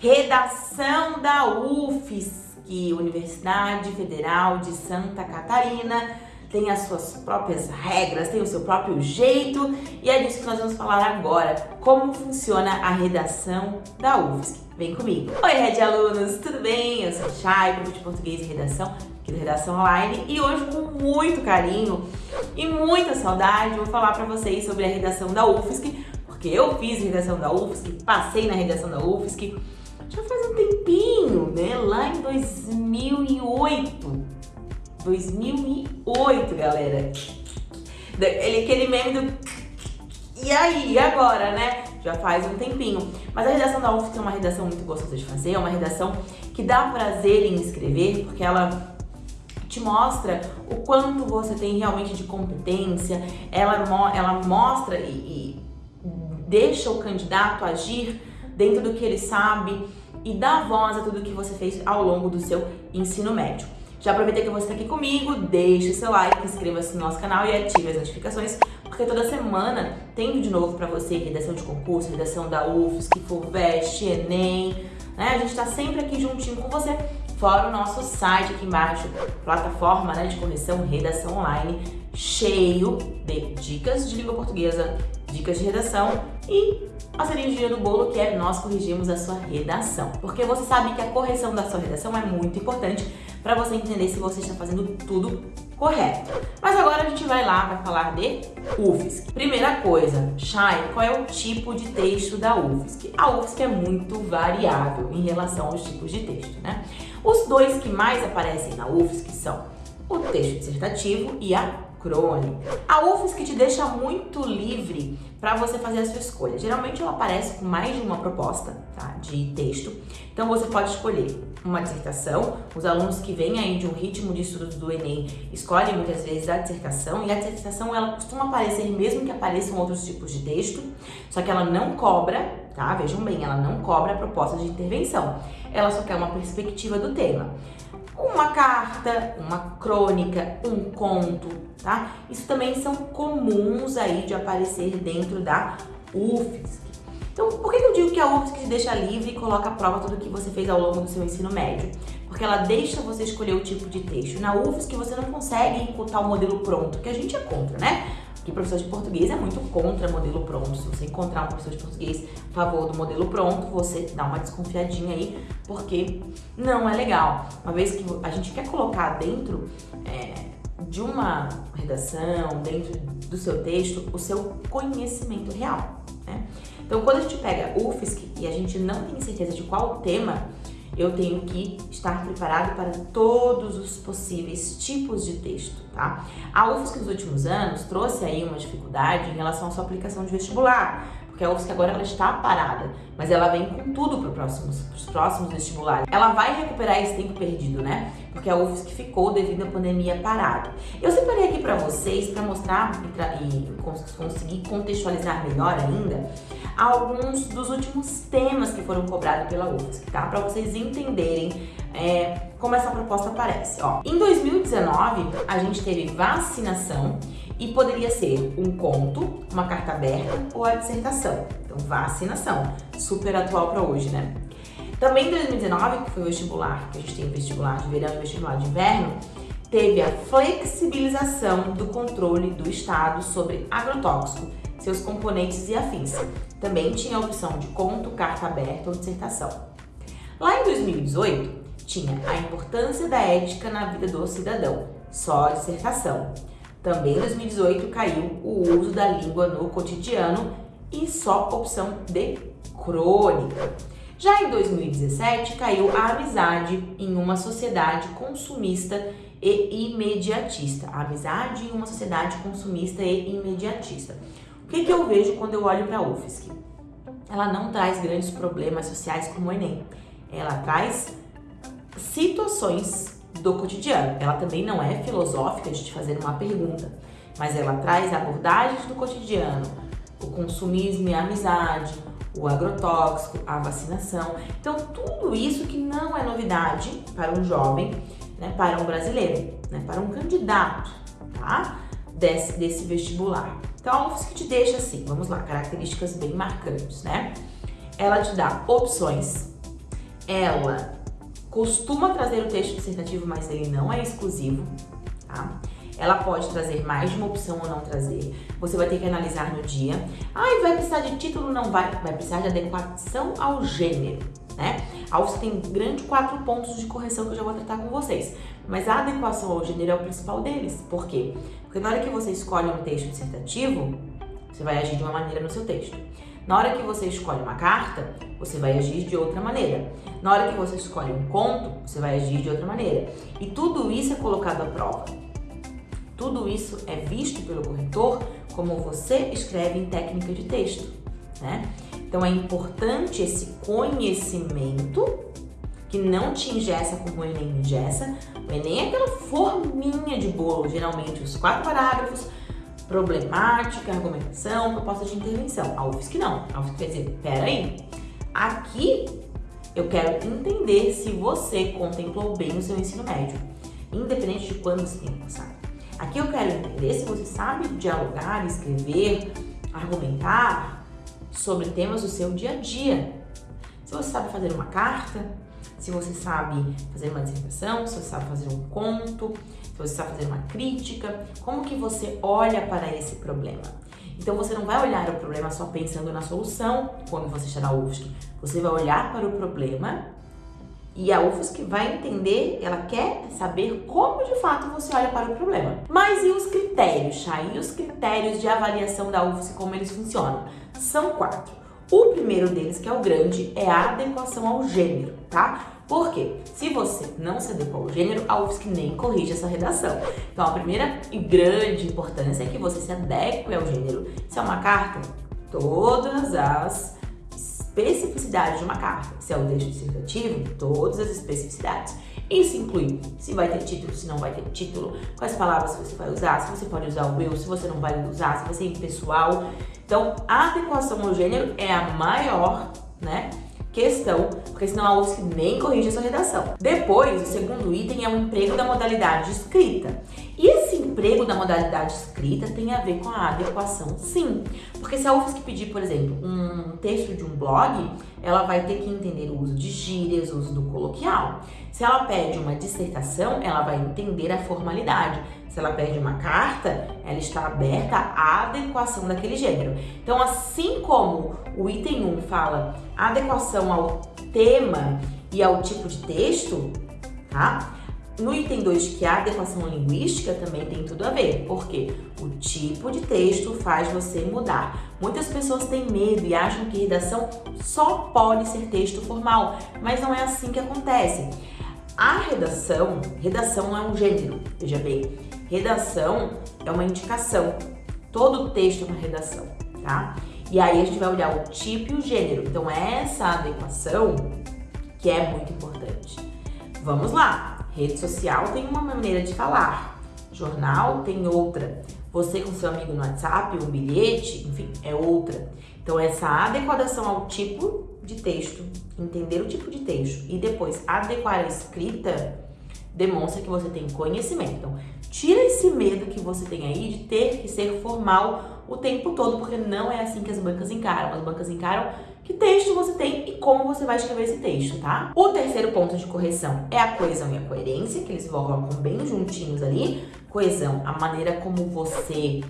Redação da UFSC, Universidade Federal de Santa Catarina, tem as suas próprias regras, tem o seu próprio jeito e é disso que nós vamos falar agora, como funciona a redação da UFSC. Vem comigo! Oi, Red Alunos, tudo bem? Eu sou Chay, prof de Português e Redação, aqui do Redação Online e hoje com muito carinho e muita saudade vou falar para vocês sobre a redação da UFSC, porque eu fiz redação da UFSC, passei na redação da UFSC, já faz um tempinho, né? Lá em 2008. 2008, galera. Ele, aquele meme do... E aí, agora, né? Já faz um tempininho. Mas a redação da UFSC é uma redação muito gostosa de fazer, é uma redação que dá prazer em escrever, porque ela te mostra o quanto você tem realmente de competência, ela, ela mostra e, e deixa o candidato agir dentro do que ele sabe e dá voz a tudo que você fez ao longo do seu ensino médio. Já aproveitei que você está aqui comigo, deixe seu like, inscreva-se no nosso canal e ative as notificações, porque toda semana tem vídeo novo para você, redação de concurso, redação da UFSC, FUVEST, Enem, né? A gente está sempre aqui juntinho com você, fora o nosso site aqui embaixo, plataforma né, de correção, redação online, cheio de dicas de língua portuguesa, dicas de redação e a cerejinha do bolo que é nós corrigimos a sua redação. Porque você sabe que a correção da sua redação é muito importante para você entender se você está fazendo tudo correto. Mas agora a gente vai lá, vai falar de UFSC. Primeira coisa, Shai, qual é o tipo de texto da UFSC? A UFSC é muito variável em relação aos tipos de texto, né? Os dois que mais aparecem na UFSC são o texto dissertativo e a crônica. A UFSC te deixa muito livre para você fazer a sua escolha. Geralmente ela aparece com mais de uma proposta tá, de texto, então você pode escolher uma dissertação. Os alunos que vêm aí de um ritmo de estudos do Enem escolhem muitas vezes a dissertação e a dissertação ela costuma aparecer mesmo que apareçam outros tipos de texto, só que ela não cobra, tá? Vejam bem, ela não cobra a proposta de intervenção. Ela só quer uma perspectiva do tema uma carta, uma crônica, um conto, tá? Isso também são comuns aí de aparecer dentro da UFSC. Então, por que eu digo que a UFSC te deixa livre e coloca à prova tudo que você fez ao longo do seu ensino médio? Porque ela deixa você escolher o tipo de texto. Na UFSC você não consegue imputar o modelo pronto, que a gente é contra, né? Que professor de português é muito contra modelo pronto. Se você encontrar um professor de português a favor do modelo pronto, você dá uma desconfiadinha aí, porque não é legal. Uma vez que a gente quer colocar dentro é, de uma redação, dentro do seu texto, o seu conhecimento real. Né? Então, quando a gente pega UFSC e a gente não tem certeza de qual tema, eu tenho que estar preparado para todos os possíveis tipos de texto, tá? A UFSC nos últimos anos trouxe aí uma dificuldade em relação à sua aplicação de vestibular, a UFSC agora ela está parada, mas ela vem com tudo para os próximos vestibulares. Ela vai recuperar esse tempo perdido, né? Porque a UFSC ficou devido à pandemia parada. Eu separei aqui para vocês para mostrar e, e conseguir contextualizar melhor ainda alguns dos últimos temas que foram cobrados pela UFSC, tá? Para vocês entenderem é, como essa proposta aparece. Ó, em 2019, a gente teve vacinação e poderia ser um conto, uma carta aberta ou a dissertação. Então, vacinação, super atual para hoje, né? Também em 2019, que foi o vestibular, que a gente tem vestibular de verão e vestibular de inverno, teve a flexibilização do controle do Estado sobre agrotóxico, seus componentes e afins. Também tinha a opção de conto, carta aberta ou dissertação. Lá em 2018, tinha a importância da ética na vida do cidadão, só a dissertação. Também em 2018 caiu o uso da língua no cotidiano e só opção de crônica. Já em 2017 caiu a amizade em uma sociedade consumista e imediatista. A amizade em uma sociedade consumista e imediatista. O que, que eu vejo quando eu olho para a UFSC? Ela não traz grandes problemas sociais como o Enem. Ela traz situações do cotidiano. Ela também não é filosófica de te fazer uma pergunta, mas ela traz abordagens do cotidiano, o consumismo e a amizade, o agrotóxico, a vacinação. Então, tudo isso que não é novidade para um jovem, né, para um brasileiro, né, para um candidato, tá? Desse, desse vestibular. Então, a UFSC te deixa assim, vamos lá, características bem marcantes, né? Ela te dá opções ela costuma trazer o texto dissertativo, mas ele não é exclusivo, tá? Ela pode trazer mais de uma opção ou não trazer. Você vai ter que analisar no dia. Ah, vai precisar de título? Não vai. Vai precisar de adequação ao gênero, né? A UFS tem grande quatro pontos de correção que eu já vou tratar com vocês. Mas a adequação ao gênero é o principal deles. Por quê? Porque na hora que você escolhe um texto dissertativo, você vai agir de uma maneira no seu texto. Na hora que você escolhe uma carta, você vai agir de outra maneira. Na hora que você escolhe um conto, você vai agir de outra maneira. E tudo isso é colocado à prova. Tudo isso é visto pelo corretor como você escreve em técnica de texto, né? Então é importante esse conhecimento que não te ingessa como o Enem ingessa. O Enem é aquela forminha de bolo, geralmente os quatro parágrafos, problemática, argumentação, proposta de intervenção. A UFSC não. A UFSC quer dizer, peraí, aqui eu quero entender se você contemplou bem o seu ensino médio, independente de quando você tem passado. Aqui eu quero entender se você sabe dialogar, escrever, argumentar sobre temas do seu dia a dia. Se você sabe fazer uma carta, se você sabe fazer uma dissertação, se você sabe fazer um conto, se você sabe fazer uma crítica, como que você olha para esse problema? Então você não vai olhar o problema só pensando na solução quando você está na UFSC. Você vai olhar para o problema e a UFSC vai entender, ela quer saber como de fato você olha para o problema. Mas e os critérios, Chay? E os critérios de avaliação da UFSC, como eles funcionam? São quatro. O primeiro deles, que é o grande, é a adequação ao gênero, tá? Por quê? Se você não se adequa ao gênero, a UFSC nem corrige essa redação. Então, a primeira e grande importância é que você se adeque ao gênero. Se é uma carta, todas as especificidades de uma carta. Se é um texto dissertativo, todas as especificidades. Isso inclui se vai ter título, se não vai ter título, quais palavras você vai usar, se você pode usar o eu, se você não vai usar, se vai ser impessoal. Então, a adequação ao gênero é a maior, né? questão, porque senão a UFSC nem corrige a sua redação. Depois, o segundo item é o emprego da modalidade escrita. E esse emprego da modalidade escrita tem a ver com a adequação, sim. Porque se a UFSC pedir, por exemplo, um texto de um blog, ela vai ter que entender o uso de gírias, o uso do coloquial. Se ela pede uma dissertação, ela vai entender a formalidade. Se ela pede uma carta, ela está aberta à adequação daquele gênero. Então, assim como o item 1 fala adequação ao tema e ao tipo de texto, tá? No item 2, que é a adequação linguística, também tem tudo a ver, porque o tipo de texto faz você mudar. Muitas pessoas têm medo e acham que redação só pode ser texto formal, mas não é assim que acontece. A redação, redação não é um gênero, veja bem, redação é uma indicação. Todo texto é uma redação, tá? E aí a gente vai olhar o tipo e o gênero. Então essa adequação que é muito importante. Vamos lá! Rede social tem uma maneira de falar, jornal tem outra. Você com seu amigo no WhatsApp, um bilhete, enfim, é outra. Então, essa adequação ao tipo de texto, entender o tipo de texto e depois adequar a escrita, demonstra que você tem conhecimento. Então, tira esse medo que você tem aí de ter que ser formal o tempo todo, porque não é assim que as bancas encaram. As bancas encaram que texto você tem e como você vai escrever esse texto, tá? O terceiro ponto de correção é a coesão e a coerência, que eles colocam bem juntinhos ali. Coesão, a maneira como você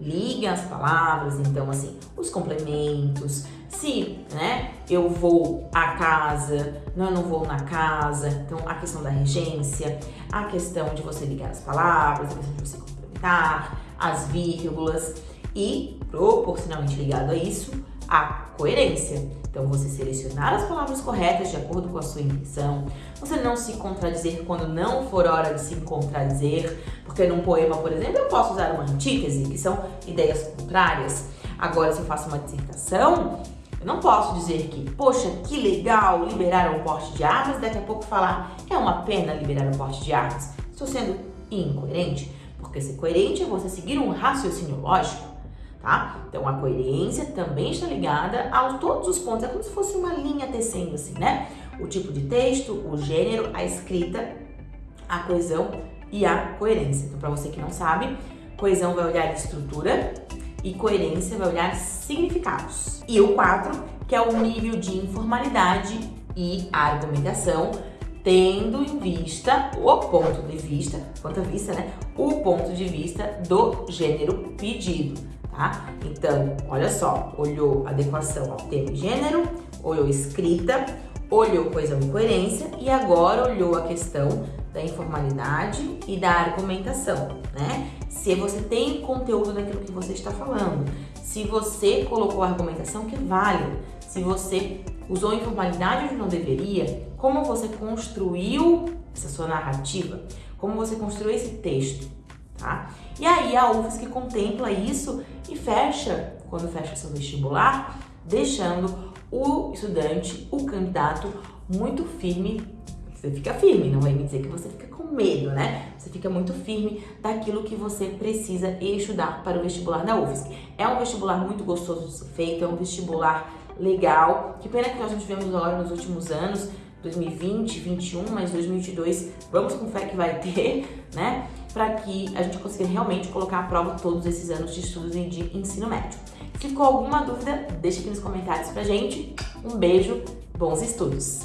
liga as palavras, então assim, os complementos, se, né, eu vou à casa, não, eu não vou na casa, então a questão da regência, a questão de você ligar as palavras, a questão de você complementar, as vírgulas e, proporcionalmente ligado a isso, a coerência. Então, você selecionar as palavras corretas de acordo com a sua intenção, você não se contradizer quando não for hora de se contradizer, porque num poema, por exemplo, eu posso usar uma antítese, que são ideias contrárias. Agora, se eu faço uma dissertação, eu não posso dizer que, poxa, que legal liberar o porte de armas, daqui a pouco falar, é uma pena liberar o porte de armas. Estou sendo incoerente, porque ser coerente é você seguir um raciocínio lógico tá? Então a coerência também está ligada a todos os pontos, é como se fosse uma linha tecendo assim, né? O tipo de texto, o gênero, a escrita, a coesão e a coerência. Então para você que não sabe, coesão vai olhar estrutura e coerência vai olhar significados. E o 4, que é o nível de informalidade e argumentação, tendo em vista o ponto de vista, ponto de vista, né? O ponto de vista do gênero pedido, tá? Então, olha só, olhou adequação ao tema e gênero, olhou escrita, olhou coesão e coerência e agora olhou a questão da informalidade e da argumentação, né? Se você tem conteúdo daquilo que você está falando, se você colocou a argumentação que vale, se você usou informalidade onde não deveria, como você construiu essa sua narrativa, como você construiu esse texto, tá? E aí a UFSC contempla isso e fecha, quando fecha seu vestibular, deixando o estudante, o candidato, muito firme. Você fica firme, não vai me dizer que você fica com medo, né? Você fica muito firme daquilo que você precisa estudar para o vestibular da UFSC. É um vestibular muito gostoso de ser feito, é um vestibular legal. Que pena que nós não tivemos agora nos últimos anos, 2020, 2021, mas 2022, vamos com fé que vai ter, né? Para que a gente consiga realmente colocar à prova todos esses anos de estudos e de ensino médio. Ficou alguma dúvida? Deixa aqui nos comentários pra gente. Um beijo, bons estudos!